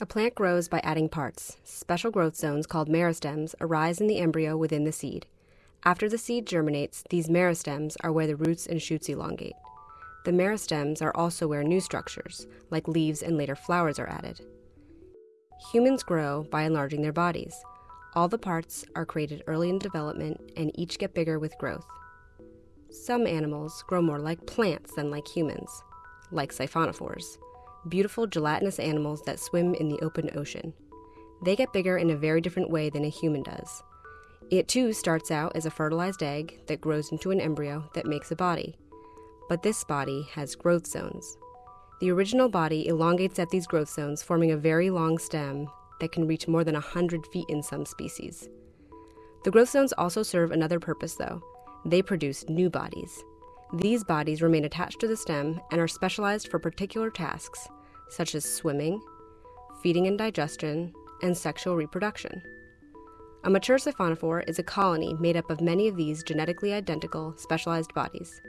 A plant grows by adding parts. Special growth zones called meristems arise in the embryo within the seed. After the seed germinates, these meristems are where the roots and shoots elongate. The meristems are also where new structures, like leaves and later flowers, are added. Humans grow by enlarging their bodies. All the parts are created early in development and each get bigger with growth. Some animals grow more like plants than like humans, like siphonophores, beautiful gelatinous animals that swim in the open ocean. They get bigger in a very different way than a human does. It too starts out as a fertilized egg that grows into an embryo that makes a body. But this body has growth zones. The original body elongates at these growth zones, forming a very long stem that can reach more than 100 feet in some species. The growth zones also serve another purpose, though. They produce new bodies. These bodies remain attached to the stem and are specialized for particular tasks, such as swimming, feeding and digestion, and sexual reproduction. A mature siphonophore is a colony made up of many of these genetically identical, specialized bodies.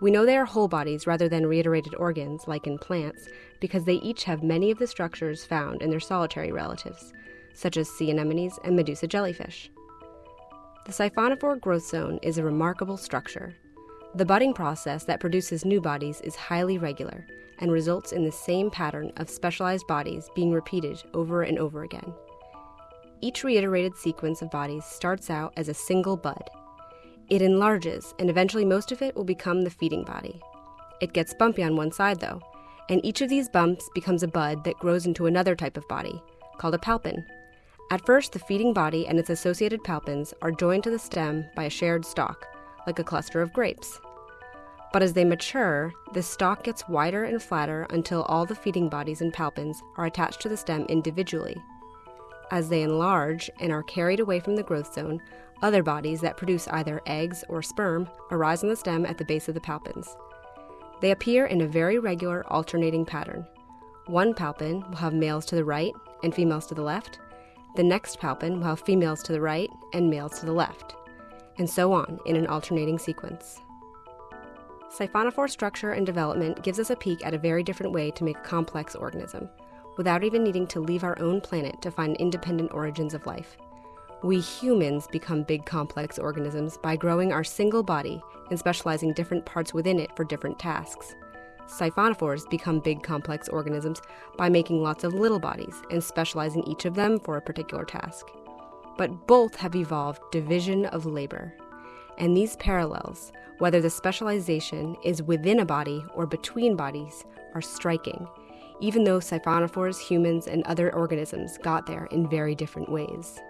We know they are whole bodies rather than reiterated organs, like in plants, because they each have many of the structures found in their solitary relatives, such as sea anemones and Medusa jellyfish. The siphonophore growth zone is a remarkable structure. The budding process that produces new bodies is highly regular and results in the same pattern of specialized bodies being repeated over and over again. Each reiterated sequence of bodies starts out as a single bud. It enlarges, and eventually most of it will become the feeding body. It gets bumpy on one side, though, and each of these bumps becomes a bud that grows into another type of body, called a palpon. At first, the feeding body and its associated palpons are joined to the stem by a shared stalk, like a cluster of grapes. But as they mature, the stalk gets wider and flatter until all the feeding bodies and palpons are attached to the stem individually. As they enlarge and are carried away from the growth zone, other bodies that produce either eggs or sperm arise on the stem at the base of the palpons. They appear in a very regular alternating pattern. One palpon will have males to the right and females to the left. The next palpon will have females to the right and males to the left, and so on in an alternating sequence. Siphonophore structure and development gives us a peek at a very different way to make a complex organism without even needing to leave our own planet to find independent origins of life. We humans become big complex organisms by growing our single body and specializing different parts within it for different tasks. Siphonophores become big complex organisms by making lots of little bodies and specializing each of them for a particular task. But both have evolved division of labor. And these parallels, whether the specialization is within a body or between bodies, are striking even though siphonophores, humans, and other organisms got there in very different ways.